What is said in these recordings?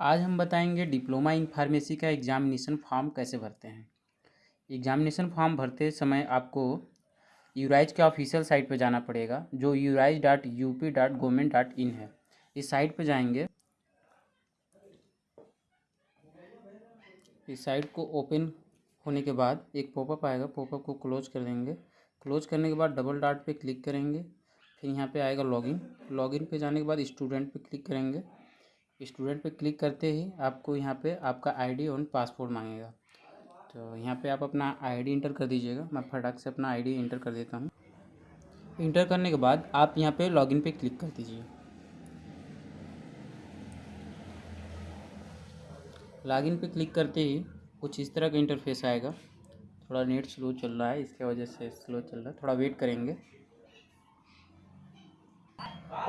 आज हम बताएँगे डिप्लोमा इन फार्मेसी का एग्जामिनेशन फॉर्म कैसे भरते हैं। एग्जामिनेशन फॉर्म भरते समय आपको यूराइज के ऑफिशियल साइट पर जाना पड़ेगा, जो यूराइज dot U P dot government dot in है। इस साइट पर जाएँगे। इस साइट को ओपन होने के बाद एक पॉपअप आएगा, पॉपअप को क्लोज कर देंगे। क्लोज करने के बाद डबल डॉट पे क्लिक करेंगे, फिर यहाँ पे आएगा लॉगिन। लॉगिन पे जाने के बाद स्टूडेंट पे क्लिक करेंगे। स्टूडेंट पे क्लिक करते ही आपको यहाँ पे आपका आईडी और पासपोर्ट मांगेगा। तो यहाँ पे आप अपना आईडी इंटर कर दीजिएगा। मैं फटाक से अपना आईडी इंटर कर देता हूँ। इंटर करने के बाद आप यहाँ पे लॉगिन पे क्लिक कर दीजिए। लॉगिन पे क्लिक करते ही कुछ इस तरह का इंटरफेस आएगा। थोड़ा नेट स्लो चल रहा है, इसके वजह से स्लो चल रहा है। थोड़ा वेट करेंगे।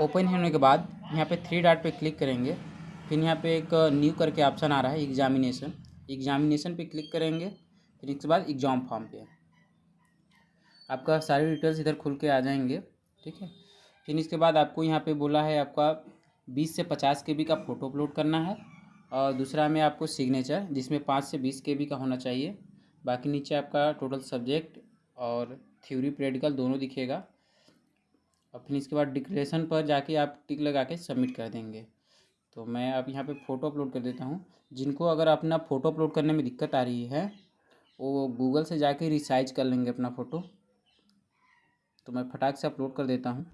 ओपन होने के बाद यहाँ पे थ्री डॉट पे क्लिक करेंगे। फिर यहाँ पे एक न्यू करके ऑप्शन आ रहा है एग्जामिनेशन एग्जामिनेशन पे क्लिक करेंगे, फिर इसके बाद एग्ज़ाम फॉर्म पे. आपका सारे डिटेल्स इधर खुल के आ जाएँगे, ठीक है? फिर इसके बाद आपको यहाँ पे बोला है आपका बीस से पचास के का फ़ोटो अपलोड करना है और दूसरा में आपको सिग्नेचर जिसमें पाँच से बीस के का होना चाहिए. बाकी नीचे आपका टोटल सब्जेक्ट और थ्योरी प्रैक्टिकल दोनों दिखेगा. और फिर इसके बाद डिक्लेरेशन पर जाके आप टिक लगा के सबमिट कर देंगे. तो मैं अब यहाँ पे फ़ोटो अपलोड कर देता हूँ। जिनको अगर अपना फ़ोटो अपलोड करने में दिक्कत आ रही है, वो गूगल से जाके रिसाइज कर लेंगे अपना फ़ोटो तो मैं फटाक से अपलोड कर देता हूँ।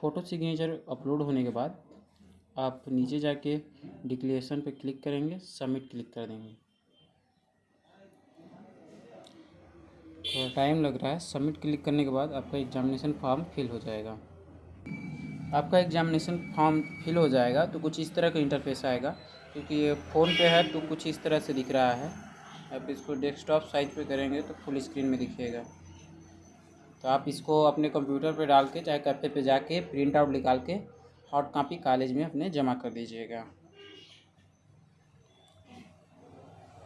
फ़ोटो सिग्नेचर अपलोड होने के बाद आप नीचे जाके डिक्लेरेशन पे क्लिक करेंगे सबमिट क्लिक कर देंगे। थोड़ा टाइम लग रहा है। सबमिट क्लिक करने के बाद आपका एग्जामिनेशन फॉर्म फिल हो जाएगा। आपका एग्जामिनेशन फॉर्म फिल हो जाएगा तो कुछ इस तरह का इंटरफेस आएगा। क्योंकि ये फ़ोन पे है तो कुछ इस तरह से दिख रहा है। आप इसको डेस्कटॉप साइज़ पे करेंगे तो फुल स्क्रीन में दिखेगा। तो आप इसको अपने कंप्यूटर पे डाल के, चाहे कैफ़े पे जाके प्रिंट आउट निकाल के हॉट कॉपी कॉलेज में अपने जमा कर दीजिएगा।